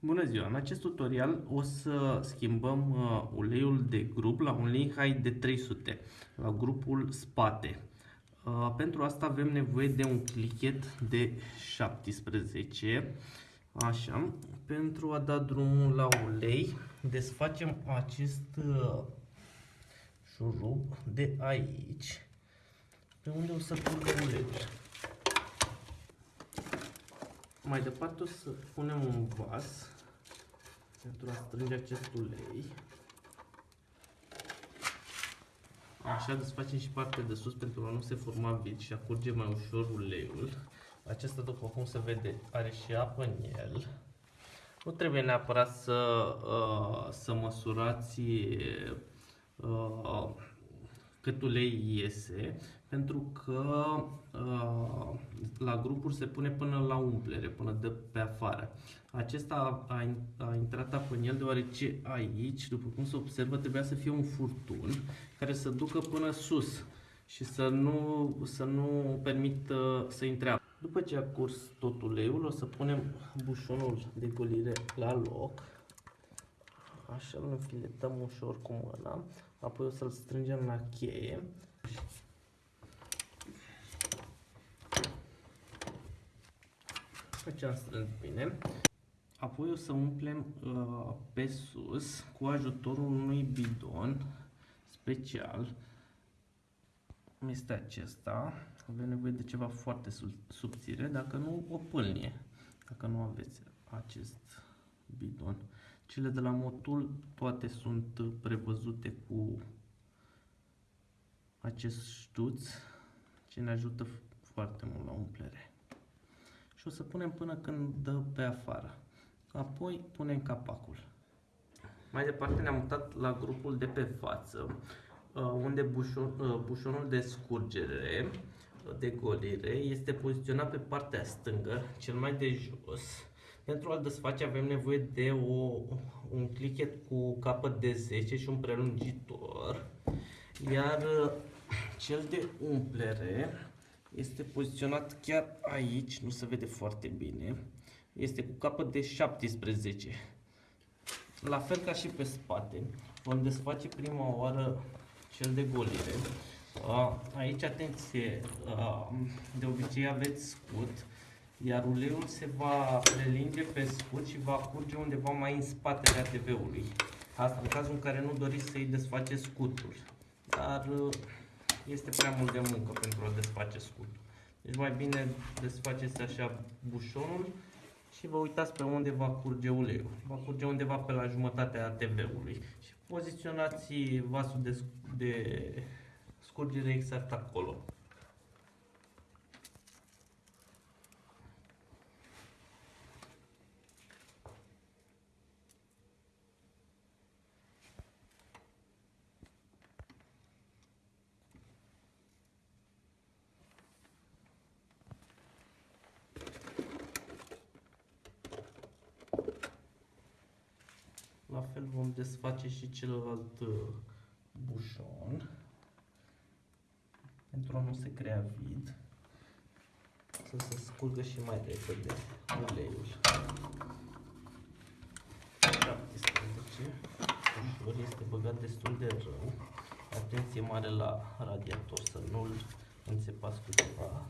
Bună ziua! În acest tutorial o să schimbăm uh, uleiul de grup la un ulei high de 300 la grupul spate. Uh, pentru asta avem nevoie de un clichet de 17. Așa, pentru a da drumul la ulei, desfacem acest uh, șurub de aici, pe unde o să curgă uleiul. Mai departe o să punem un vas pentru a strânge acest ulei. Așa desfacem și partea de sus pentru a nu se forma vid și a curge mai ușor uleiul. Acesta, după cum se vede, are și apă în el. Nu trebuie neapărat să, uh, să măsurați uh, cât ulei iese, pentru că uh, la grupuri se pune până la umplere, până de pe afară. Acesta a, a intrat apă în el deoarece aici, după cum se observă, trebuia să fie un furtun care să ducă până sus și să nu, să nu permită să intre apă. După ce a curs tot uleiul, o să punem bușonul de golire la loc. Așa îl înfiletăm ușor cu mâna, apoi o să-l strângem la cheie. După ce am strâns bine, apoi o să umplem uh, pe sus cu ajutorul unui bidon special. Este acesta. Avem nevoie de ceva foarte subțire, dacă nu o pâlnie, dacă nu aveți acest bidon. Cele de la Motul toate sunt prevăzute cu acest ștuț ce ne ajută foarte mult la umplere. Și o să punem până când dă pe afară. Apoi punem capacul. Mai departe ne-am mutat la grupul de pe față, uh, unde bușon, uh, bușonul de scurgere de golire este poziționat pe partea stângă, cel mai de jos. Pentru a-l desface avem nevoie de o, un clichet cu capăt de 10 și un prelungitor. Iar uh, cel de umplere este poziționat chiar aici, nu se vede foarte bine. Este cu capăt de 17. La fel ca și pe spate. Vom desface prima oară cel de golire. Aici, atenție, de obicei aveți scut, iar uleiul se va prelinge pe scut și va curge undeva mai în spatele ATV-ului. Asta în cazul în care nu doriți să-i desfaceți scutul. Dar este prea mult de muncă pentru a desface scutul. Deci mai bine desfaceți așa bușonul și vă uitați pe unde va curge uleiul. Va curge undeva pe la jumătatea ATV-ului. Și poziționați vasul de, de scurgere exact acolo. La fel vom desface și celălalt uh, bușon pentru a nu se crea vid să se scurgă și mai repede uleiul. 17 ușor este băgat destul de rău. Atenție mare la radiator să nu-l înțepați cu ceva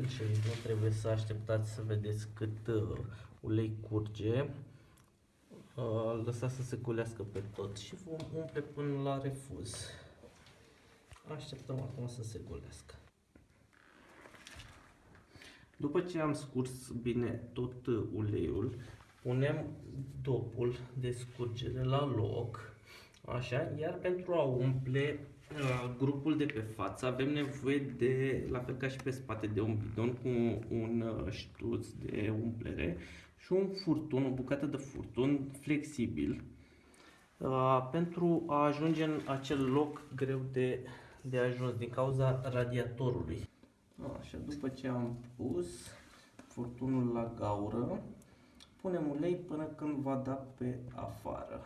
fel și aici nu trebuie să așteptați să vedeți cât uh, ulei curge. Uh, lăsați să se culească pe tot și vom umple până la refuz. Așteptăm acum să se golească. După ce am scurs bine tot uleiul, punem dopul de scurgere la loc, așa, iar pentru a umple grupul de pe față avem nevoie de, la fel ca și pe spate, de un bidon cu un uh, ștuț de umplere și un furtun, o bucată de furtun flexibil uh, pentru a ajunge în acel loc greu de, de ajuns din cauza radiatorului. Așa, după ce am pus furtunul la gaură, punem ulei până când va da pe afară.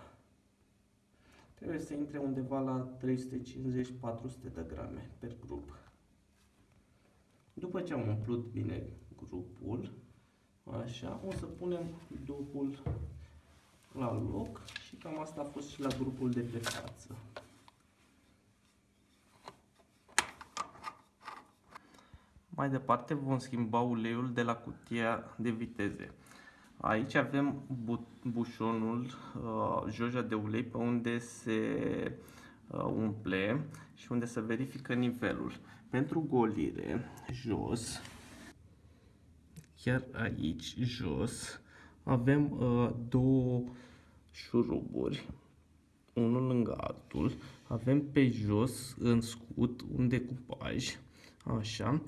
Trebuie să intre undeva la 350-400 de grame per grup. După ce am umplut bine grupul, așa, o să punem dupul la loc și cam asta a fost și la grupul de pe față. Mai departe vom schimba uleiul de la cutia de viteze. Aici avem bu bușonul, uh, joja de ulei pe unde se uh, umple și unde se verifică nivelul. Pentru golire, jos, chiar aici, jos, avem uh, două șuruburi, unul lângă altul. Avem pe jos, în scut, un decupaj, așa,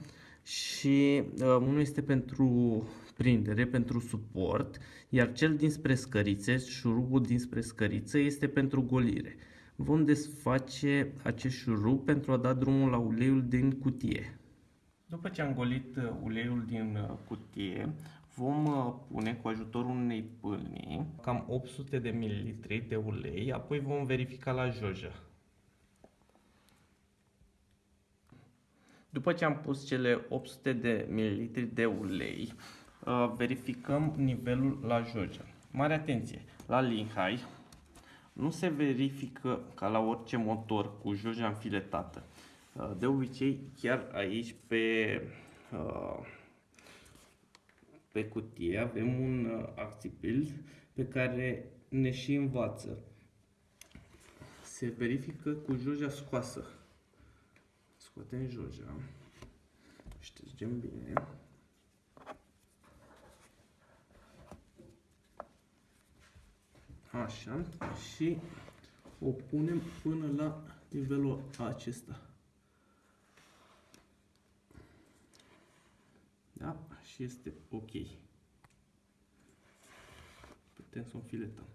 și uh, unul este pentru prindere, pentru suport, iar cel dinspre scărițe, șurubul dinspre scăriță, este pentru golire. Vom desface acest șurub pentru a da drumul la uleiul din cutie. După ce am golit uh, uleiul din uh, cutie, vom uh, pune cu ajutorul unei pâlni cam 800 de ml de ulei, apoi vom verifica la jojă. După ce am pus cele 800 de ml de ulei, uh, verificăm nivelul la jojă. Mare atenție! La Linhai nu se verifică ca la orice motor cu joja înfiletată. Uh, de obicei, chiar aici pe, uh, pe cutie avem un acțibil pe care ne și învață. Se verifică cu joja scoasă. Scoatem joja. Ștergem bine. Așa. Și o punem până la nivelul acesta. Da? Și este ok. Putem să o filetăm.